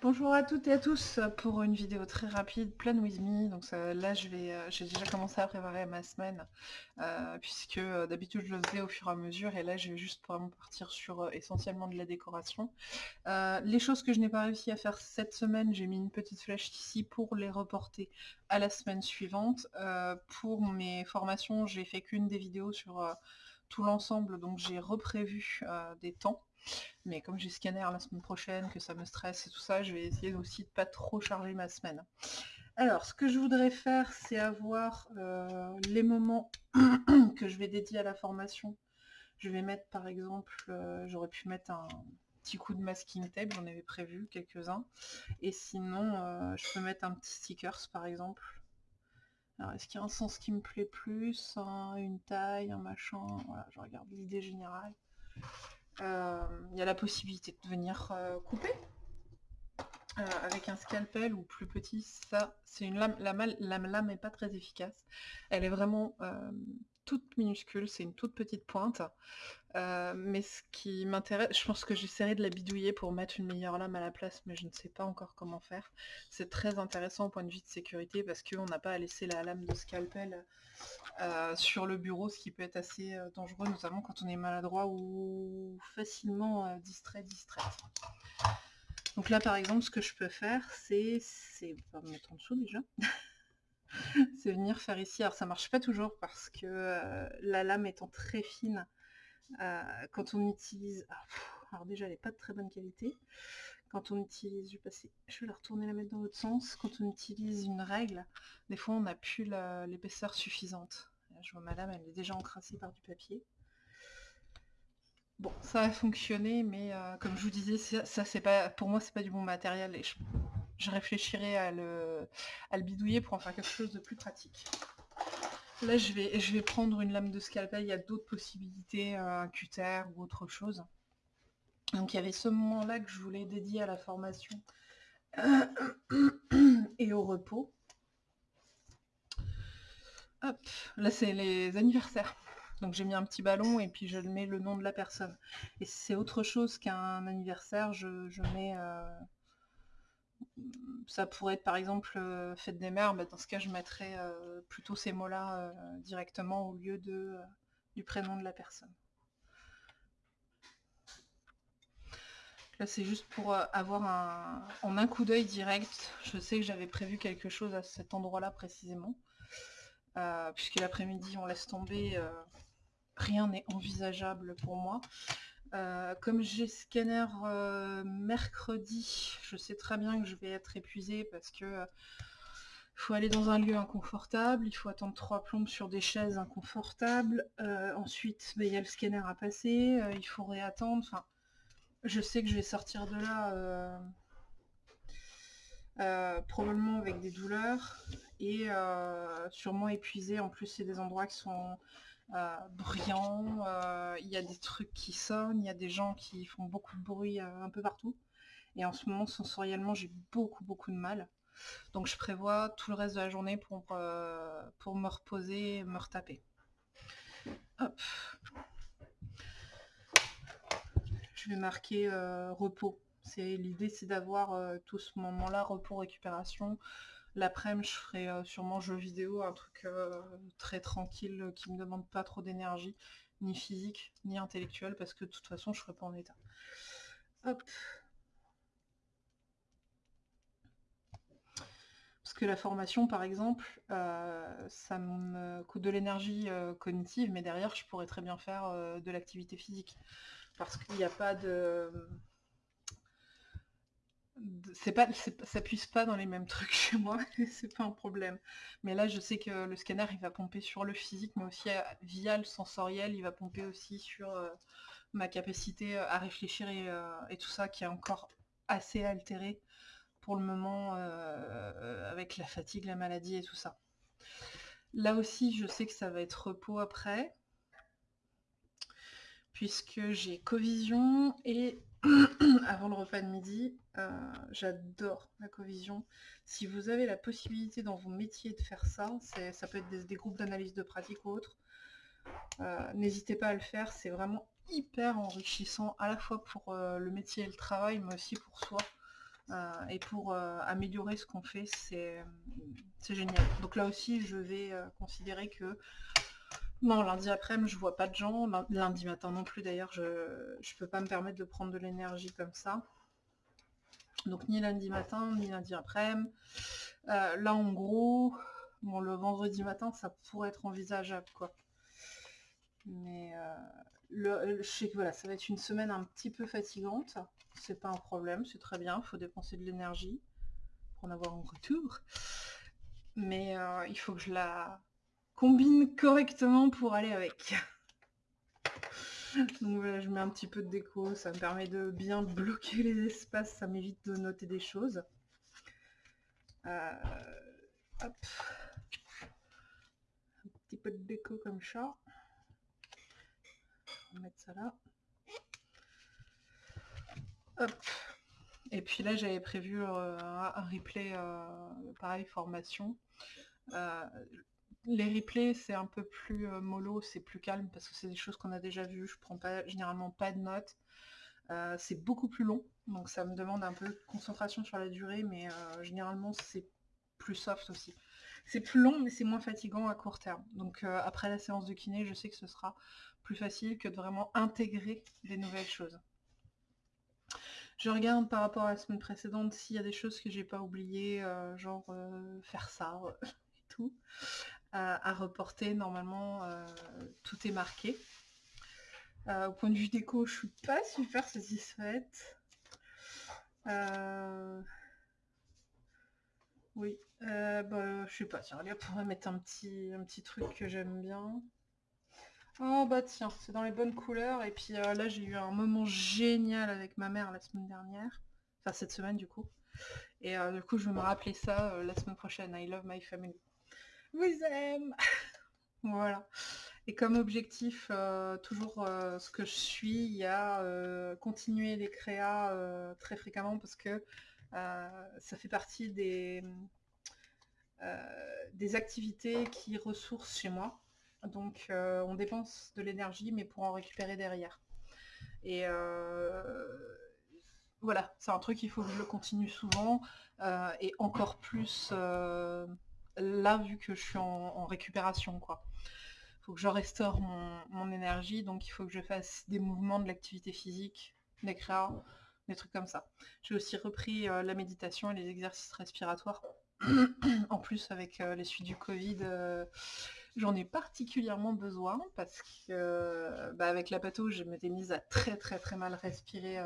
Bonjour à toutes et à tous pour une vidéo très rapide, pleine with me. Donc là, je vais, euh, j'ai déjà commencé à préparer ma semaine, euh, puisque euh, d'habitude je le faisais au fur et à mesure, et là je vais juste vraiment partir sur essentiellement de la décoration. les choses que je n'ai pas réussi à faire cette semaine, j'ai mis une petite flèche ici pour les reporter à la semaine suivante. pour mes formations, j'ai fait qu'une des vidéos sur tout l'ensemble, donc j'ai reprévu des temps. Mais comme j'ai scanner la semaine prochaine, que ça me stresse et tout ça, je vais essayer aussi de pas trop charger ma semaine. Alors, ce que je voudrais faire, c'est avoir euh, les moments que je vais dédier à la formation. Je vais mettre, par exemple, euh, j'aurais pu mettre un petit coup de masking tape, j'en avais prévu quelques-uns. Et sinon, euh, je peux mettre un petit stickers, par exemple. Alors, est-ce qu'il y a un sens qui me plaît plus? Une taille, un machin Voilà, je regarde l'idée générale. Euh, il y a la possibilité de venir euh, couper euh, avec un scalpel ou plus petit, ça c'est une lame, la, la lame n'est pas très efficace. Elle est vraiment toute minuscule, c'est une toute petite pointe. Euh, mais ce qui m'intéresse, je pense que j'essaierai de la bidouiller pour mettre une meilleure lame à la place, mais je ne sais pas encore comment faire. C'est très intéressant au point de vue de sécurité parce qu'on n'a pas à laisser la lame de scalpel euh, sur le bureau, ce qui peut être assez euh, dangereux, notamment quand on est maladroit ou facilement distrait, distrait. Donc là par exemple, ce que je peux faire, c'est... En dessous déjà. c'est venir faire ici. Alors ça marche pas toujours parce que euh, la lame étant très fine, euh, quand on utilise... Ah, alors déjà elle n'est pas de très bonne qualité. Quand on utilise, je vais, passer, je vais la retourner la mettre dans l'autre sens, quand on utilise une règle, des fois on n'a plus l'épaisseur suffisante. je vois ma lame, elle est déjà encrassée par du papier. Bon, ça a fonctionné, mais euh, comme je vous disais, ça, c'est pas, pour moi c'est pas du bon matériel et je je réfléchirai à le, bidouiller pour en faire quelque chose de plus pratique. Là, je vais, je vais prendre une lame de scalpel. Il y a d'autres possibilités, euh, un cutter ou autre chose. Donc, il y avait ce moment-là que je voulais dédier à la formation et au repos. Hop, là, c'est les anniversaires. Donc, j'ai mis un petit ballon et puis je mets le nom de la personne. Et c'est autre chose qu'un anniversaire. Je, mets... Euh, ça pourrait être par exemple euh, fête des mères, dans ce cas je mettrais euh, plutôt ces mots-là directement au lieu de, du prénom de la personne. Là c'est juste pour avoir un, en un coup d'œil direct, je sais que j'avais prévu quelque chose à cet endroit-là précisément, puisque l'après-midi on laisse tomber, rien n'est envisageable pour moi. Euh, comme j'ai scanner euh, mercredi, je sais très bien que je vais être épuisée parce que euh, faut aller dans un lieu inconfortable, il faut attendre trois plombes sur des chaises inconfortables, ensuite bah, il y a le scanner à passer, il faut réattendre, je sais que je vais sortir de là probablement avec des douleurs et sûrement épuisée, en plus c'est des endroits qui sont euh, bruyant, euh, il y a des trucs qui sonnent, il y a des gens qui font beaucoup de bruit euh, un peu partout. Et en ce moment, sensoriellement, j'ai beaucoup, beaucoup de mal. Donc je prévois tout le reste de la journée pour, pour me reposer, me retaper. Hop. Je vais marquer repos. L'idée, c'est d'avoir tout ce moment-là, repos, récupération, L'après-midi, je ferai euh, sûrement jeu vidéo, un truc euh, très tranquille euh, qui me demande pas trop d'énergie, ni physique, ni intellectuelle, parce que de toute façon, je serai pas en état. Hop. Parce que la formation, par exemple, ça me coûte de l'énergie cognitive, mais derrière, je pourrais très bien faire de l'activité physique. Parce qu'il n'y a pas de c'est pas, ça puise pas dans les mêmes trucs chez moi, c'est pas un problème. Mais là, je sais que le scanner, il va pomper sur le physique, mais aussi euh, via le sensoriel, il va pomper aussi sur euh, ma capacité euh, à réfléchir et, tout ça, qui est encore assez altéré pour le moment avec la fatigue, la maladie et tout ça. Là aussi, je sais que ça va être repos après, puisque j'ai Covision et avant le repas de midi. Euh, j'adore la covision. Si vous avez la possibilité dans vos métiers de faire ça, ça peut être des, groupes d'analyse de pratique ou autres, euh, n'hésitez pas à le faire. C'est vraiment hyper enrichissant à la fois pour euh, le métier et le travail, mais aussi pour soi. et pour améliorer ce qu'on fait, c'est génial. Donc là aussi, je vais considérer que non, lundi après-midi, je vois pas de gens. Lundi matin non plus, d'ailleurs, je ne peux pas me permettre de prendre de l'énergie comme ça. Donc ni lundi matin, ni lundi après-midi. là, en gros, bon, le vendredi matin, ça pourrait être envisageable. Mais le, je sais que voilà, ça va être une semaine un petit peu fatigante. C'est pas un problème, c'est très bien. Il faut dépenser de l'énergie pour en avoir un retour. Mais il faut que je la combine correctement pour aller avec. Donc voilà, je mets un petit peu de déco, ça me permet de bien bloquer les espaces, ça m'évite de noter des choses. Euh, hop. Un petit peu de déco comme ça. On va mettre ça là. Hop. Et puis là, j'avais prévu euh, un replay, euh, pareil, formation. Les replays, c'est un peu plus euh, mollo, c'est plus calme parce que c'est des choses qu'on a déjà vues. Je prends généralement pas de notes. Euh, c'est beaucoup plus long, donc ça me demande un peu de concentration sur la durée, mais euh, généralement c'est plus soft aussi. C'est plus long, mais c'est moins fatigant à court terme. Donc après la séance de kiné, je sais que ce sera plus facile que de vraiment intégrer des nouvelles choses. Je regarde par rapport à la semaine précédente s'il y a des choses que j'ai pas oubliées, genre faire ça et tout à, reporter. Normalement, euh, tout est marqué. Euh, au point de vue déco, je suis pas super satisfaite. Euh, oui, bah, je sais pas, tiens, allez, on va mettre un petit, un petit truc que j'aime bien. Oh bah tiens, c'est dans les bonnes couleurs. Et puis là, j'ai eu un moment génial avec ma mère la semaine dernière. Enfin, cette semaine, du coup. Et du coup, je vais me rappeler ça la semaine prochaine. I love my family vous aime Voilà. Et comme objectif, euh, toujours euh, ce que je suis, il y a euh, continuer les créas très fréquemment parce que ça fait partie des, des activités qui ressourcent chez moi. Donc on dépense de l'énergie mais pour en récupérer derrière. Et voilà, c'est un truc, il faut que je le continue souvent et encore plus là, vu que je suis en, récupération, quoi. Faut que je restaure mon, énergie, donc il faut que je fasse des mouvements de l'activité physique, des créas, des trucs comme ça. J'ai aussi repris euh, la méditation et les exercices respiratoires. en plus, avec euh, les suites du Covid, euh, j'en ai particulièrement besoin parce que bah, avec la pato, je m'étais mise à très très très mal respirer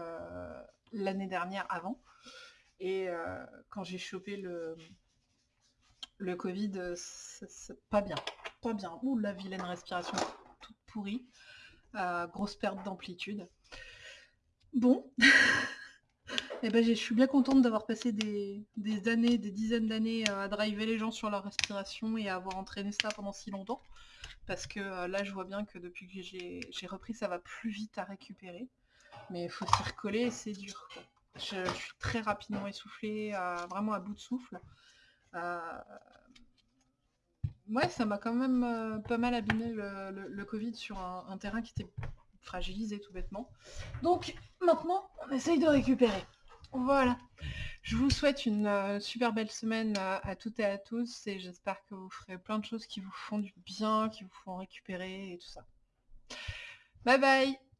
l'année dernière avant. Et quand j'ai chopé le, le Covid, euh, c'est pas bien. Pas bien. Ouh, la vilaine respiration toute pourrie. Euh, grosse perte d'amplitude. Bon. Et eh ben, je suis bien contente d'avoir passé des, années, des dizaines d'années euh, à driver les gens sur leur respiration et à avoir entraîné ça pendant si longtemps. Parce que là, je vois bien que depuis que j'ai repris, ça va plus vite à récupérer. Mais il faut s'y recoller c'est dur. Je, suis très rapidement essoufflée, vraiment à bout de souffle. Ouais, ça m'a quand même euh, pas mal abîmé le, Covid sur un, terrain qui était fragilisé tout bêtement. Donc maintenant, on essaye de récupérer. Voilà. Je vous souhaite une euh, super belle semaine à toutes et à tous et j'espère que vous ferez plein de choses qui vous font du bien, qui vous font récupérer et tout ça. Bye bye